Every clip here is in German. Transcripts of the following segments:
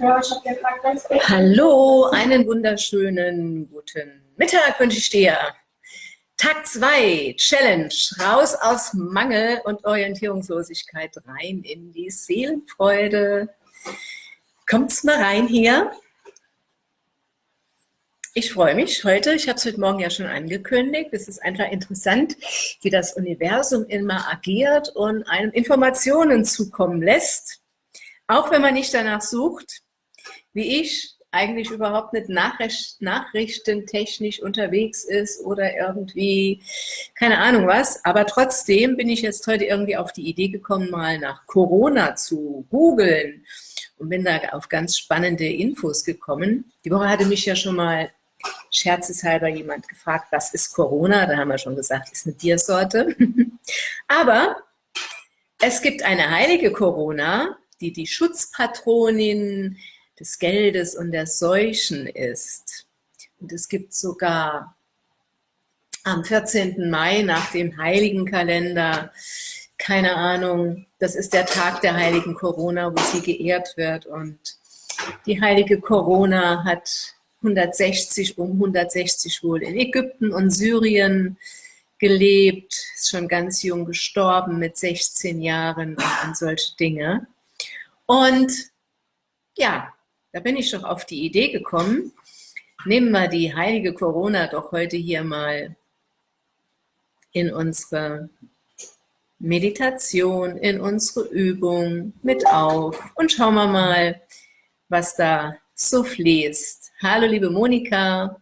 Hallo, einen wunderschönen guten Mittag wünsche ich dir. Tag 2, Challenge, raus aus Mangel und Orientierungslosigkeit rein in die Seelenfreude. Kommt's mal rein hier. Ich freue mich heute, ich habe es heute Morgen ja schon angekündigt, es ist einfach interessant, wie das Universum immer agiert und einem Informationen zukommen lässt, auch wenn man nicht danach sucht, wie ich, eigentlich überhaupt nicht nachricht, nachrichtentechnisch unterwegs ist oder irgendwie, keine Ahnung was. Aber trotzdem bin ich jetzt heute irgendwie auf die Idee gekommen, mal nach Corona zu googeln und bin da auf ganz spannende Infos gekommen. Die Woche hatte mich ja schon mal scherzeshalber jemand gefragt, was ist Corona? Da haben wir schon gesagt, ist eine Tiersorte. Aber es gibt eine heilige Corona, die die Schutzpatronin des Geldes und der Seuchen ist. Und es gibt sogar am 14. Mai nach dem Heiligenkalender, keine Ahnung, das ist der Tag der heiligen Corona, wo sie geehrt wird. Und die heilige Corona hat 160, um 160 wohl in Ägypten und Syrien gelebt, ist schon ganz jung gestorben mit 16 Jahren und an solche Dinge. Und ja, da bin ich doch auf die Idee gekommen, nehmen wir die heilige Corona doch heute hier mal in unsere Meditation, in unsere Übung mit auf und schauen wir mal, was da so fließt. Hallo liebe Monika,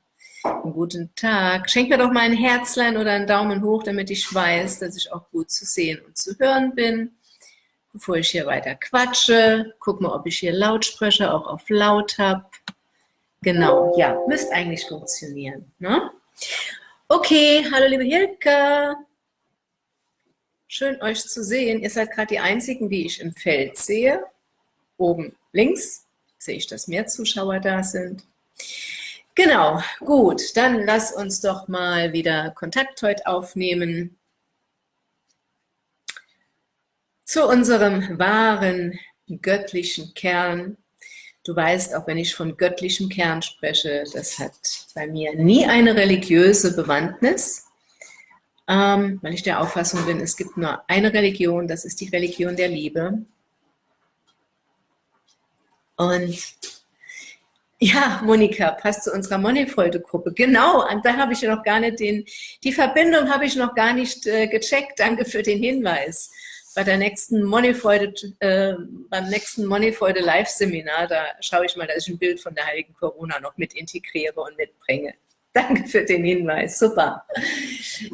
einen guten Tag. Schenk mir doch mal ein Herzlein oder einen Daumen hoch, damit ich weiß, dass ich auch gut zu sehen und zu hören bin bevor ich hier weiter quatsche. Guck mal, ob ich hier Lautsprecher auch auf laut habe. Genau, ja, müsste eigentlich funktionieren. Ne? Okay, hallo liebe Hilke. Schön euch zu sehen. Ihr seid gerade die Einzigen, die ich im Feld sehe. Oben links sehe ich, dass mehr Zuschauer da sind. Genau, gut, dann lass uns doch mal wieder Kontakt heute aufnehmen. Zu unserem wahren göttlichen Kern. Du weißt, auch wenn ich von göttlichem Kern spreche, das hat bei mir nie eine religiöse Bewandtnis, ähm, weil ich der Auffassung bin, es gibt nur eine Religion, das ist die Religion der Liebe. Und ja, Monika, passt zu unserer Moneyfreude-Gruppe. Genau, und da habe ich noch gar nicht den, die Verbindung habe ich noch gar nicht äh, gecheckt. Danke für den Hinweis bei der nächsten Moneyfreude, äh, beim nächsten Moneyfreude Live-Seminar, da schaue ich mal, dass ich ein Bild von der heiligen Corona noch mit integriere und mitbringe. Danke für den Hinweis, super.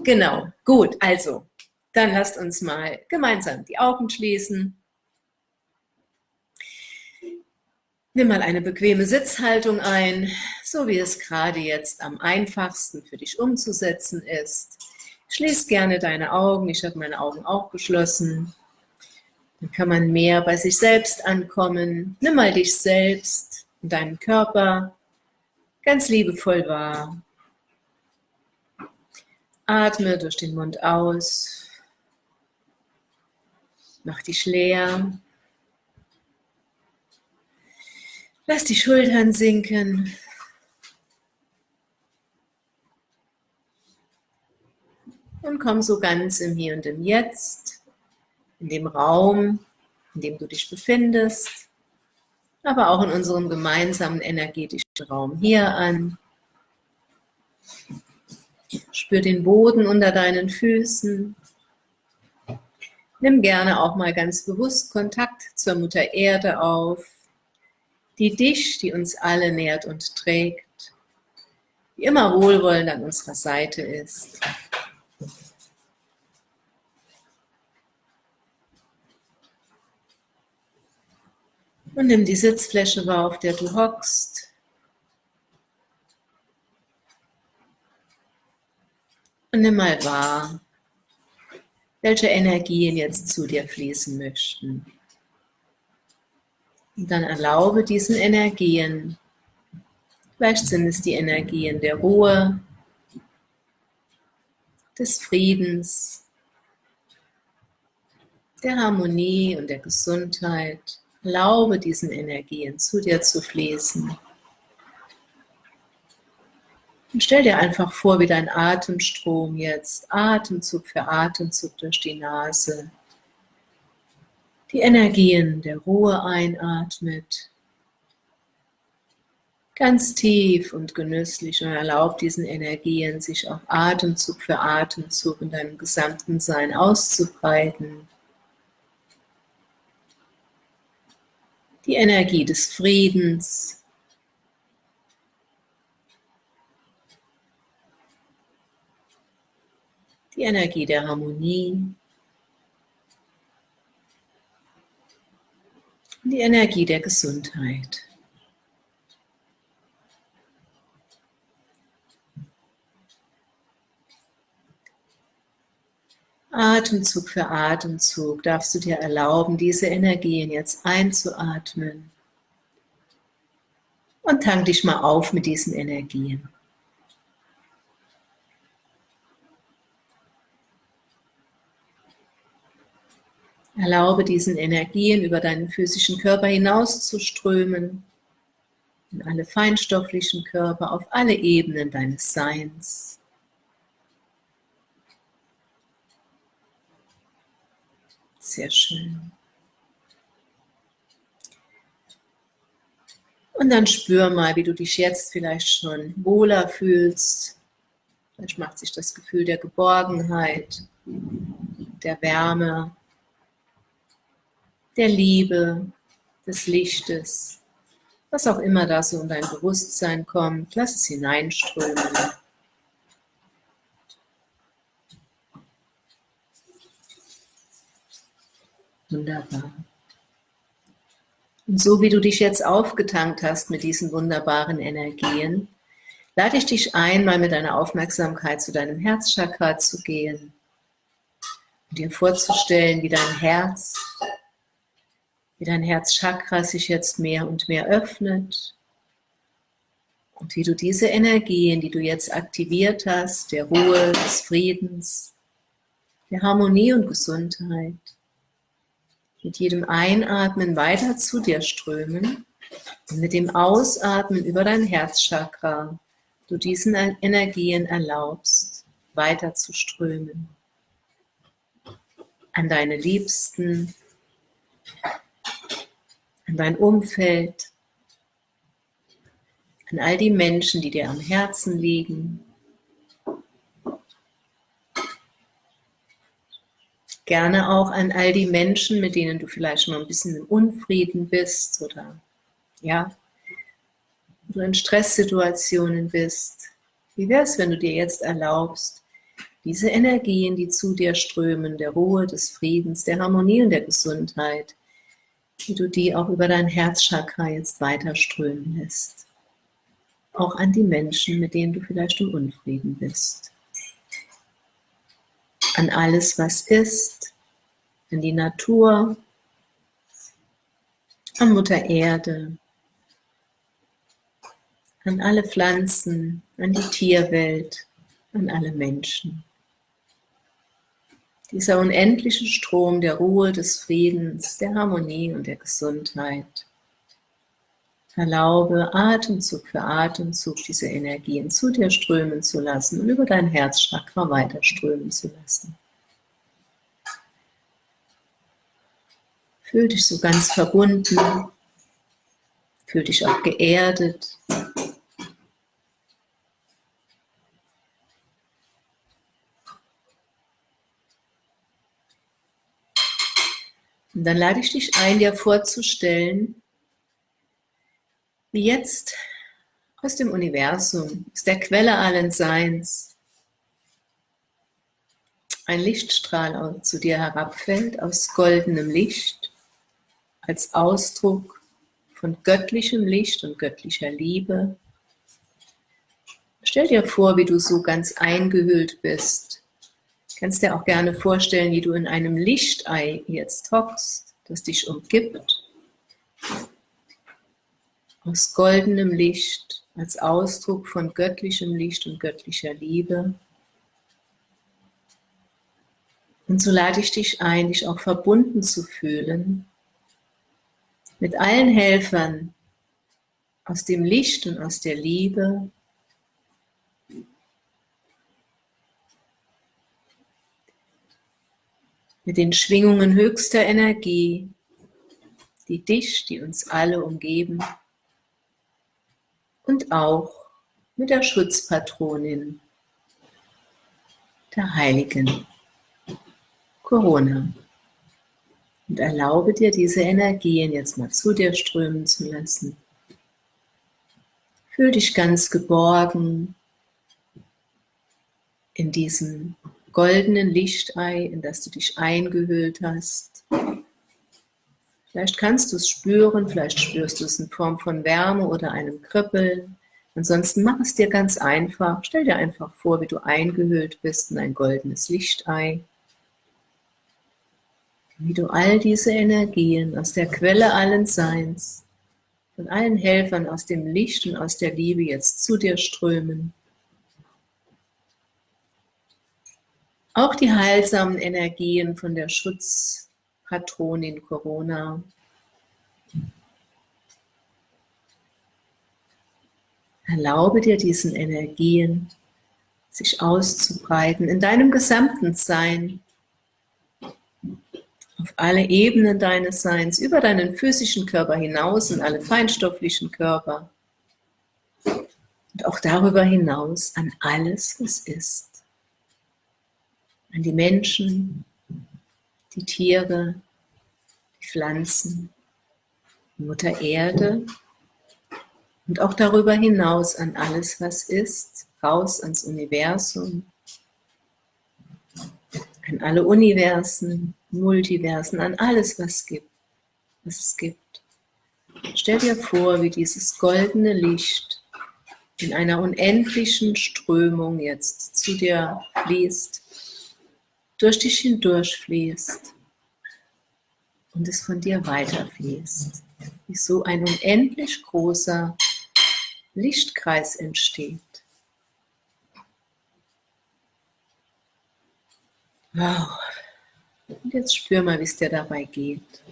Genau, gut, also, dann lasst uns mal gemeinsam die Augen schließen. Nimm mal eine bequeme Sitzhaltung ein, so wie es gerade jetzt am einfachsten für dich umzusetzen ist. Schließ gerne deine Augen. Ich habe meine Augen auch geschlossen. Dann kann man mehr bei sich selbst ankommen. Nimm mal dich selbst und deinen Körper ganz liebevoll wahr. Atme durch den Mund aus. Mach dich leer. Lass die Schultern sinken. Und komm so ganz im Hier und im Jetzt, in dem Raum, in dem du dich befindest, aber auch in unserem gemeinsamen energetischen Raum hier an. Spür den Boden unter deinen Füßen. Nimm gerne auch mal ganz bewusst Kontakt zur Mutter Erde auf, die dich, die uns alle nährt und trägt, die immer wohlwollend an unserer Seite ist. Und nimm die Sitzfläche wahr, auf der du hockst. Und nimm mal wahr, welche Energien jetzt zu dir fließen möchten. Und dann erlaube diesen Energien, vielleicht sind es die Energien der Ruhe, des Friedens, der Harmonie und der Gesundheit, Erlaube diesen Energien zu dir zu fließen. Und stell dir einfach vor, wie dein Atemstrom jetzt Atemzug für Atemzug durch die Nase die Energien der Ruhe einatmet. Ganz tief und genüsslich und erlaubt diesen Energien, sich auch Atemzug für Atemzug in deinem gesamten Sein auszubreiten. Die Energie des Friedens, die Energie der Harmonie, die Energie der Gesundheit. Atemzug für Atemzug darfst du dir erlauben, diese Energien jetzt einzuatmen. Und tank dich mal auf mit diesen Energien. Erlaube diesen Energien über deinen physischen Körper hinaus zu strömen, in alle feinstofflichen Körper, auf alle Ebenen deines Seins. Sehr schön. Und dann spür mal, wie du dich jetzt vielleicht schon wohler fühlst. Vielleicht macht sich das Gefühl der Geborgenheit, der Wärme der Liebe, des Lichtes, was auch immer da so in dein Bewusstsein kommt, lass es hineinströmen. Wunderbar. Und so wie du dich jetzt aufgetankt hast mit diesen wunderbaren Energien, lade ich dich ein, mal mit deiner Aufmerksamkeit zu deinem Herzchakra zu gehen und dir vorzustellen, wie dein Herz wie dein Herzchakra sich jetzt mehr und mehr öffnet und wie du diese Energien, die du jetzt aktiviert hast, der Ruhe, des Friedens, der Harmonie und Gesundheit, mit jedem Einatmen weiter zu dir strömen und mit dem Ausatmen über dein Herzchakra du diesen Energien erlaubst, weiter zu strömen. An deine Liebsten, an dein Umfeld, an all die Menschen, die dir am Herzen liegen. Gerne auch an all die Menschen, mit denen du vielleicht schon ein bisschen in Unfrieden bist oder ja, du in Stresssituationen bist. Wie wäre es, wenn du dir jetzt erlaubst, diese Energien, die zu dir strömen, der Ruhe, des Friedens, der Harmonie und der Gesundheit, wie du die auch über dein Herzchakra jetzt weiter strömen lässt. Auch an die Menschen, mit denen du vielleicht im Unfrieden bist. An alles, was ist, an die Natur, an Mutter Erde, an alle Pflanzen, an die Tierwelt, an alle Menschen. Dieser unendliche Strom der Ruhe, des Friedens, der Harmonie und der Gesundheit. Erlaube Atemzug für Atemzug diese Energien zu dir strömen zu lassen und über dein Herzchakra weiter strömen zu lassen. Fühl dich so ganz verbunden, fühl dich auch geerdet, Und dann lade ich dich ein, dir vorzustellen, jetzt aus dem Universum, aus der Quelle allen Seins, ein Lichtstrahl zu dir herabfällt aus goldenem Licht, als Ausdruck von göttlichem Licht und göttlicher Liebe. Stell dir vor, wie du so ganz eingehüllt bist kannst dir auch gerne vorstellen, wie du in einem Lichtei jetzt hockst, das dich umgibt. Aus goldenem Licht, als Ausdruck von göttlichem Licht und göttlicher Liebe. Und so lade ich dich ein, dich auch verbunden zu fühlen mit allen Helfern aus dem Licht und aus der Liebe mit den Schwingungen höchster Energie, die dich, die uns alle umgeben und auch mit der Schutzpatronin, der Heiligen Corona. Und erlaube dir, diese Energien jetzt mal zu dir strömen zu lassen. Fühl dich ganz geborgen in diesem goldenen Lichtei, in das du dich eingehüllt hast. Vielleicht kannst du es spüren, vielleicht spürst du es in Form von Wärme oder einem Kribbeln. Ansonsten mach es dir ganz einfach. Stell dir einfach vor, wie du eingehüllt bist in ein goldenes Lichtei. Wie du all diese Energien aus der Quelle allen Seins, von allen Helfern aus dem Licht und aus der Liebe jetzt zu dir strömen Auch die heilsamen Energien von der Schutzpatronin Corona. Erlaube dir diesen Energien, sich auszubreiten in deinem gesamten Sein, auf alle Ebenen deines Seins, über deinen physischen Körper hinaus in alle feinstofflichen Körper. Und auch darüber hinaus an alles, was ist. An die Menschen, die Tiere, die Pflanzen, die Mutter Erde und auch darüber hinaus an alles, was ist, raus ans Universum, an alle Universen, Multiversen, an alles, was gibt, was es gibt. Stell dir vor, wie dieses goldene Licht in einer unendlichen Strömung jetzt zu dir fließt durch dich hindurch fließt und es von dir weiterfließt. Wie so ein unendlich großer Lichtkreis entsteht. Wow. Und jetzt spür mal, wie es dir dabei geht.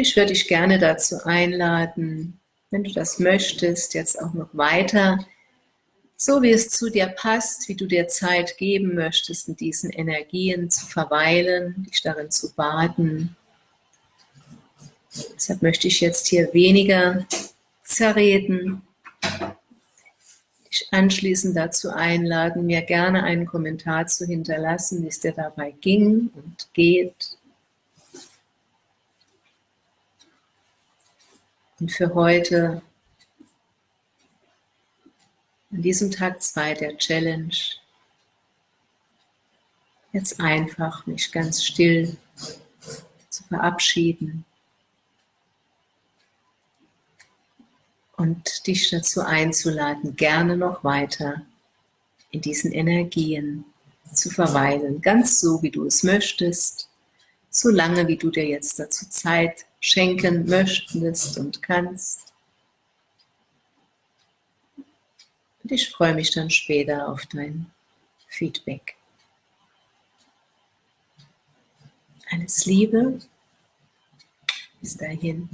Ich würde dich gerne dazu einladen, wenn du das möchtest, jetzt auch noch weiter, so wie es zu dir passt, wie du dir Zeit geben möchtest, in diesen Energien zu verweilen, dich darin zu baden. Deshalb möchte ich jetzt hier weniger zerreden, dich anschließend dazu einladen, mir gerne einen Kommentar zu hinterlassen, wie es dir dabei ging und geht. Und für heute, an diesem Tag 2 der Challenge, jetzt einfach mich ganz still zu verabschieden und dich dazu einzuladen, gerne noch weiter in diesen Energien zu verweilen, ganz so, wie du es möchtest, so lange, wie du dir jetzt dazu Zeit schenken möchtest und kannst. Und ich freue mich dann später auf dein Feedback. Alles Liebe. Bis dahin.